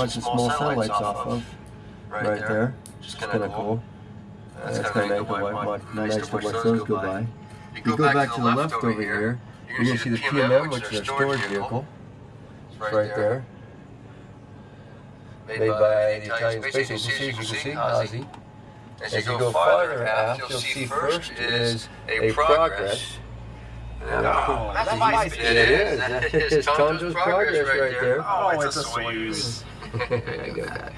launching small satellites off of. Right, right there. Just kind of cool. That's, That's kind of nice to watch, nice to watch those go by. You go, back, to the left over here, you're going to see the PMM, which is our storage vehicle. It's right there. Made by the Italian Space Agency, as you can see, Ozzy. As you go farther aft, you'll see first is a progress. Oh, that's my It is. It is Tonjo's progress right there. Oh, it's a Soyuz. I get that.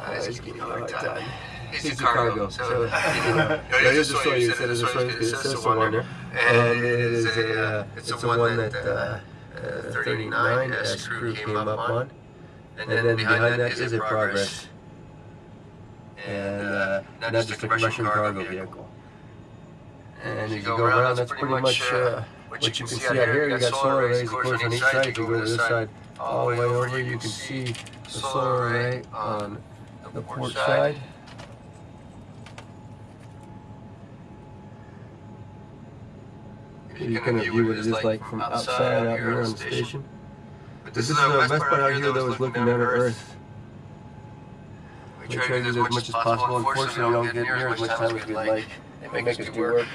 I was you a hard time. It's a cargo. So, it is a Soyuz. It is a Soyuz. It says on there. And it is a, uh, it's the one that uh, uh, 39S crew came up on. And then behind that is a Progress. And uh, not just a commercial cargo vehicle. And as you go around, that's pretty much uh, what you can see out here. You got solar arrays, of course, on each side. If you go to this side, all the way over, here, you can see the solar array on the port side. You can view what it is like from outside out here on the station. But this is the best part out here, though, is looking down at Earth. We try to do as much as possible. Unfortunately, we don't get near as much time as we'd like. They make us do work.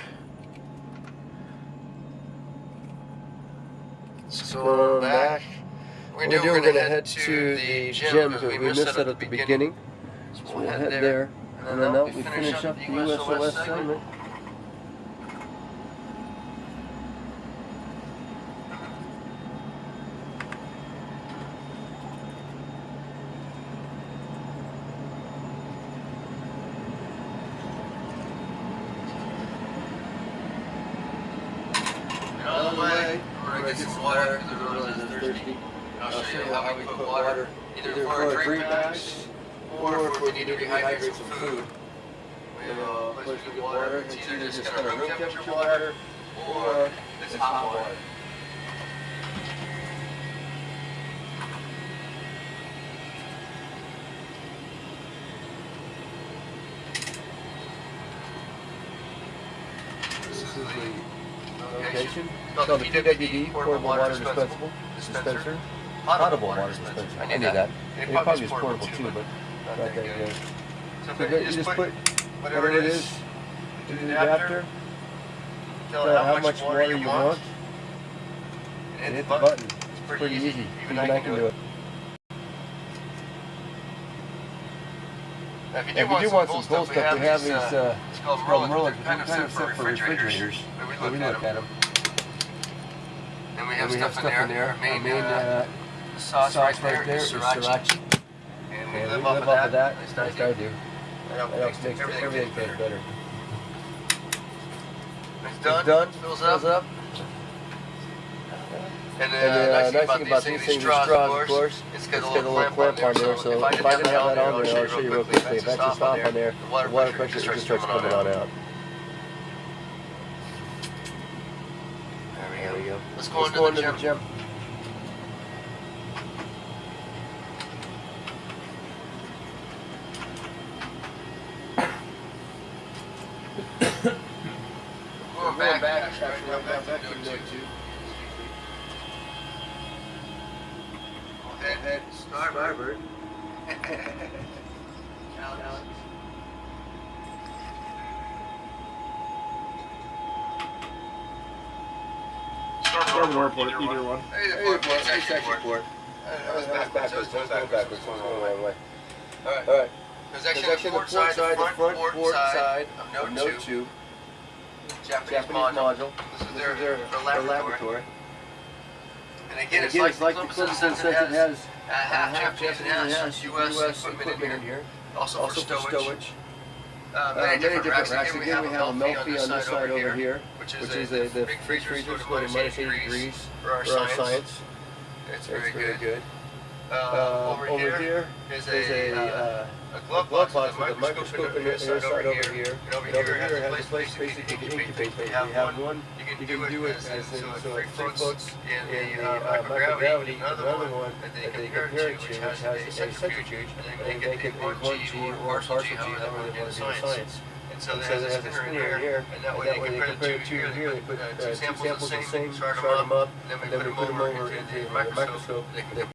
So back. We're gonna, we're gonna head to the gym because we missed that at the beginning. So we'll head there, and then out we finish up the USOS segment. Out of the way. We're gonna get some water because I realize I'm thirsty. I'll show you how we put water either for our drink bags or if we need to rehydrate some food. We have a uh, place to get water. It's either just kind of room temperature water or it's hot water. This is the location. It's called the PWD, Portable Water Dispensable Dispenser. Potable water dispenser. I knew that. It probably is portable too, but not that good. So you just put whatever it is to the adapter, tell it how much water you want, and hit the button. It's pretty easy. Even I can do it. Now, if you If you do want some cool stuff, we have these, uh, it's called it's called Merlin, Merlin, kind of set for refrigerators. But But we look at them. And we And have we have stuff in there. Our main, Our main uh, uh, sauce, sauce right there is sriracha. sriracha. And we And live we off live of off of that. Nice nice I do. That helps That helps make everything everything better. better. It's It's done. done. Fills Fills up. up. And And uh, uh, nice thing nice about these about things, these things, straws, of course, it's it's got got a little clamp on there. So if I didn't have that on there, I'll show you real quickly. If I just stop on there, the water pressure just starts coming on out. There we go. Let's go Let's into go the into the gym. Going back, actually, right now, back to node two. Head, head, starboard. Alex. Starboard or port, either one. Hey, the Hey, port, port, it's hey, actually section port. port. That was That's backwards, that was backwards, It's going going the the wrong way. Alright. Alright. There's actually There's the port side, side, front front port side of of node Node two. 2. Japanese Japanese module. This is This their, is their, their laboratory. laboratory. And again, And it's again, like it's like the Columbus says it has a half uh, Japanese and half US US equipment in here. Also, Also for for stowage. stowage. Uh, Uh, many, different racks. racks. Again, Again, we have a Melfi on this side over here, which is, is a, a, the big big freezers freezers go go to to minus minus 80 80 degrees for our science. It's It's very good. Uh, Uh, over, over here here is is a, a, uh, a glove box box with a microscope in the the side side over here. here. And over And over here has a place basically to incubate. incubate. You have one, one, you can do it as in, so so it it free free floats in the the uh, microgravity, another one one that they compare it to, which has a centrifuge, and they they can make 1G 1G or partial G, G, however they they want to do do science. And so And so they a spinner in spinner in here, here, and that and way that they way they compare compare it two here, they they put uh, two samples of the same, start them up, and then we put them over into the into the microscope,